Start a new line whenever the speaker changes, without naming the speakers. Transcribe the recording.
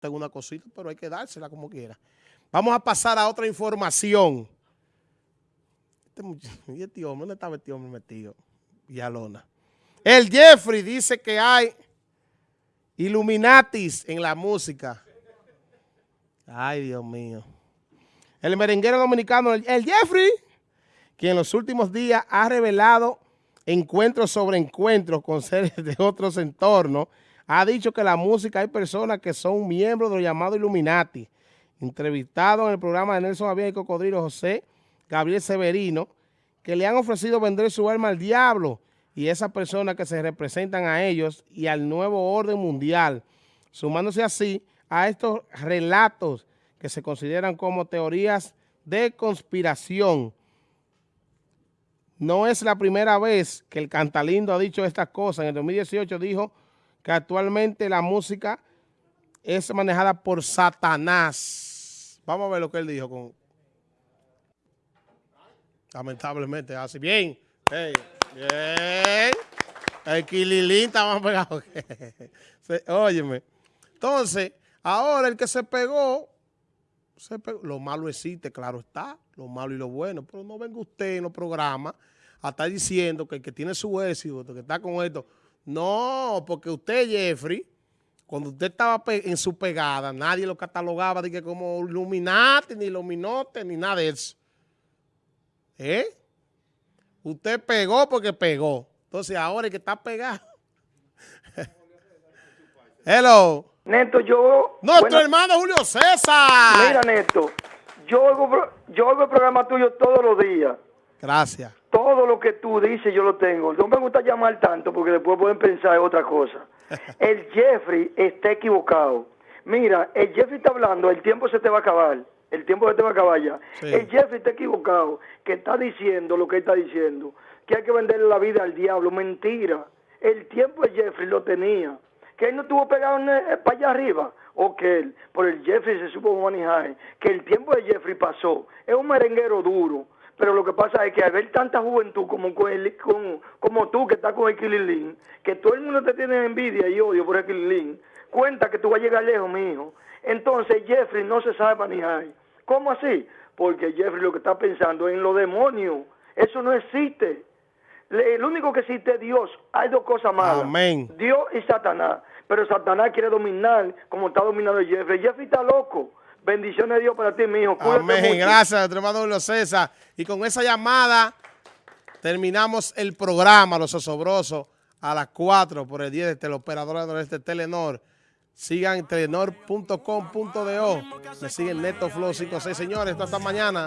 tengo una cosita, pero hay que dársela como quiera. Vamos a pasar a otra información. Este ¿Y este? ¿Dónde estaba este hombre metido? Villalona. El Jeffrey dice que hay Illuminatis en la música. Ay, Dios mío. El merenguero dominicano, el Jeffrey, que en los últimos días ha revelado encuentros sobre encuentros con seres de otros entornos, ha dicho que la música hay personas que son miembros de los llamados Illuminati. Entrevistado en el programa de Nelson Javier y Cocodrilo José Gabriel Severino, que le han ofrecido vender su alma al diablo y esas personas que se representan a ellos y al nuevo orden mundial, sumándose así a estos relatos que se consideran como teorías de conspiración. No es la primera vez que el Cantalindo ha dicho estas cosas. En el 2018 dijo que actualmente la música es manejada por Satanás. Vamos a ver lo que él dijo. con Lamentablemente, así. Bien. bien. El Quililín está más pegado. Óyeme. Entonces, ahora el que se pegó, se pegó, lo malo existe, claro está, lo malo y lo bueno, pero no venga usted en los programas a estar diciendo que el que tiene su éxito, que está con esto, no, porque usted, Jeffrey, cuando usted estaba en su pegada, nadie lo catalogaba de que como Illuminati, ni Luminote, ni nada de eso. ¿Eh? Usted pegó porque pegó. Entonces ahora el que está pegado. Hello.
Neto, yo...
Nuestro hermano Julio César.
Mira, Neto, yo oigo, yo oigo el programa tuyo todos los días.
Gracias
todo lo que tú dices yo lo tengo. No me gusta llamar tanto porque después pueden pensar en otra cosa. El Jeffrey está equivocado. Mira, el Jeffrey está hablando, el tiempo se te va a acabar. El tiempo se te va a acabar ya. El Jeffrey está equivocado, que está diciendo lo que está diciendo, que hay que venderle la vida al diablo. Mentira. El tiempo de Jeffrey lo tenía. Que él no estuvo pegado eh, para allá arriba. O que él, por el Jeffrey se supo manejar. Que el tiempo de Jeffrey pasó. Es un merenguero duro pero lo que pasa es que al ver tanta juventud como, como tú que estás con el que todo el mundo te tiene envidia y odio por el cuenta que tú vas a llegar lejos, mi hijo. Entonces Jeffrey no se sabe manejar. ¿Cómo así? Porque Jeffrey lo que está pensando es en los demonios. Eso no existe. El único que existe es Dios. Hay dos cosas malas.
Amén.
Dios y Satanás. Pero Satanás quiere dominar como está dominando Jeffrey. Jeffrey está loco. Bendiciones de Dios para ti, mi hijo.
Amén. Gracias, nuestro hermano Julio César. Y con esa llamada terminamos el programa Los Osobrosos a las 4 por el día de teleoperadora de este Telenor. Sigan telenor.com.do. Me siguen Neto Flow 56. Señores, hasta mañana.